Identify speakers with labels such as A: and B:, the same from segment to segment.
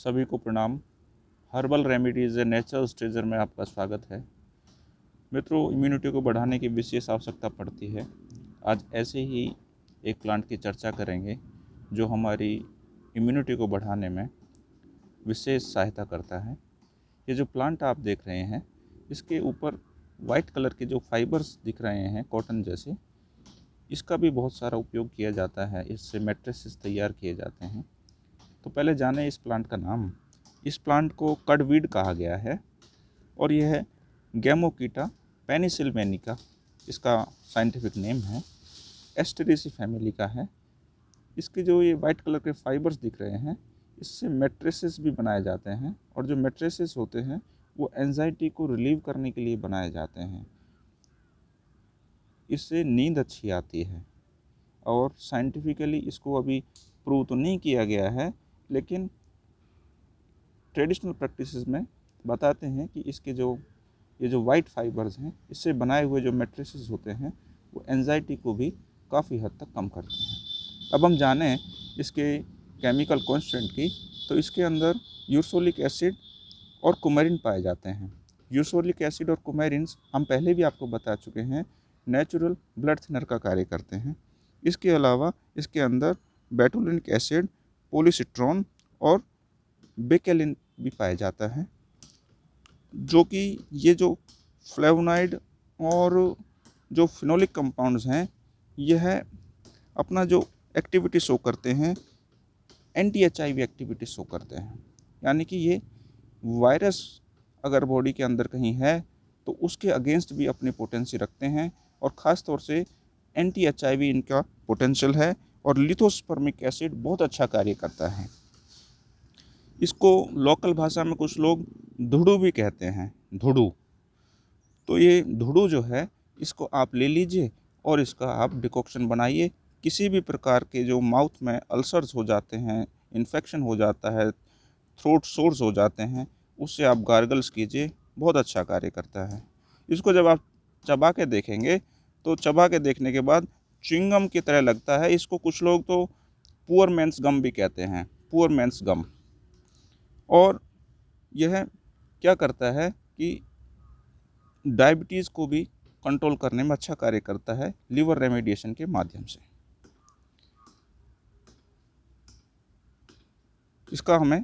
A: सभी को प्रणाम। हर्बल रेमेडीज़ नेचुरल स्ट्रेजर में आपका स्वागत है। मित्रों इम्यूनिटी को बढ़ाने की विशेष आवश्यकता पड़ती है। आज ऐसे ही एक प्लांट की चर्चा करेंगे, जो हमारी इम्यूनिटी को बढ़ाने में विशेष सहायता करता है। ये जो प्लांट आप देख रहे हैं, इसके ऊपर वाइट कलर के जो फाइबर्स दिख रहे हैं कॉटन जैसे, इसका भी बहुत सारा उपयोग किया जाता है। इससे मेट्रेसेस तैयार किए जाते हैं। तो पहले जाने इस प्लांट का नाम। इस प्लांट को कडवीड कहा गया है और यह है गैमोकीटा पेनिसिलवेनिका, इसका साइंटिफिक नेम है एस्टेरेसी फैमिली का है। इसके जो ये वाइट कलर के फाइबर्स दिख रहे हैं, इससे मेट्रेसेस भी बनाए जाते हैं और जो मेट्रेसेस होते हैं, वो एनजाइटी को रिलीव करने के लिए बनाए जाते हैं। इससे नींद अच्छी आती है और साइंटिफिकली इसको अभी प्रूव तो नहीं किया गया है लेकिन ट्रेडिशनल प्रैक्टिसेस में बताते हैं कि इसके जो, ये जो वाइट फाइबर्स हैं, इससे बनाए हुए जो मेट्रिसेस होते हैं, वो एनजाइटी को भी काफ़ी हद तक कम करते हैं। अब हम जानें इसके केमिकल कॉन्स्टेंट की तो इसके अंदर यूरसोलिक एसिड और कुमेरिन पाए जाते हैं। यूरसोलिक एसिड और कुमेरिन हम पहले भी आपको बता चुके हैं नेचुरल ब्लड थिनर का कार्य करते हैं। इसके अलावा इसके अंदर बेटुलिनिक एसिड पोलिसिट्रॉन और बेकेलिन भी पाया जाता है, जो कि ये जो फ्लेवनाइड और जो फिनोलिक कंपाउंड्स हैं, यह अपना जो एक्टिविटी शो करते हैं anti H I V activity show करते हैं। यानी कि ये वायरस अगर बॉडी के अंदर कहीं है तो उसके अगेंस्ट भी अपनी पोटेंसी रखते हैं और ख़ास तौर से एंटी एच आई वी इनका पोटेंशियल है। और लिथोस्पर्मिक एसिड बहुत अच्छा कार्य करता है। इसको लोकल भाषा में कुछ लोग धुड़ू भी कहते हैं, धुड़ू। तो ये धुड़ू जो है, इसको आप ले लीजिए और इसका आप डिकॉक्शन बनाइए। किसी भी प्रकार के जो माउथ में अल्सर्स हो जाते हैं, इन्फेक्शन हो जाता है, थ्रोट सोर्स हो जाते हैं, उससे आप गार्गल्स कीजिए, बहुत अच्छा कार्य करता है। इसको जब आप चबा के देखेंगे तो चबा के देखने के बाद चिंगम की तरह लगता है। इसको कुछ लोग तो पुअर मैंस गम भी कहते हैं पुअर मैंस गम और यह क्या करता है कि डायबिटीज़ को भी कंट्रोल करने में अच्छा कार्य करता है लीवर रेमेडिएशन के माध्यम से। इसका हमें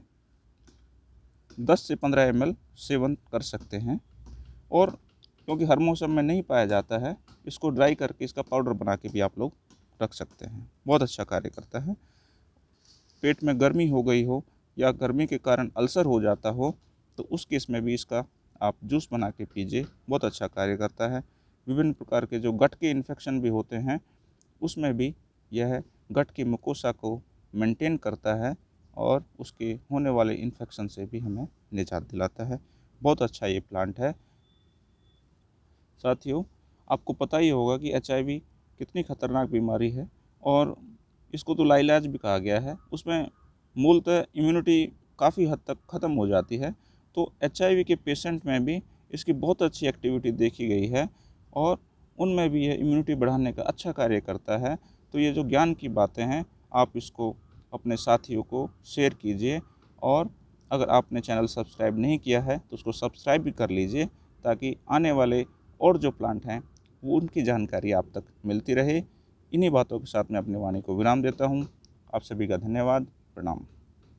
A: 10 से 15 एम सेवन कर सकते हैं। और क्योंकि हर मौसम में नहीं पाया जाता है इसको ड्राई करके इसका पाउडर बना के भी आप लोग रख सकते हैं। बहुत अच्छा कार्य करता है। पेट में गर्मी हो गई हो या गर्मी के कारण अल्सर हो जाता हो तो उस केस में भी इसका आप जूस बना के पीजिए। बहुत अच्छा कार्य करता है। विभिन्न प्रकार के जो गट के इन्फेक्शन भी होते हैं, उसमें भी यह गट की मुकोसा को मेंटेन करता है और उसके होने वाले इन्फेक्शन से भी हमें निजात दिलाता है। बहुत अच्छा ये प्लांट है। साथियों आपको पता ही होगा कि एच कितनी ख़तरनाक बीमारी है और इसको तो लाइलाज भी कहा गया है। उसमें मूलतः इम्यूनिटी काफ़ी हद तक ख़त्म हो जाती है। तो एच के पेशेंट में भी इसकी बहुत अच्छी एक्टिविटी देखी गई है और उनमें भी यह इम्यूनिटी बढ़ाने का अच्छा कार्य करता है। तो ये जो ज्ञान की बातें हैं, आप इसको अपने साथियों को शेयर कीजिए और अगर आपने चैनल सब्सक्राइब नहीं किया है तो उसको सब्सक्राइब भी कर लीजिए ताकि आने वाले और जो प्लांट हैं उनकी जानकारी आप तक मिलती रहे। इन्हीं बातों के साथ मैं अपनी वाणी को विराम देता हूँ। आप सभी का धन्यवाद। प्रणाम।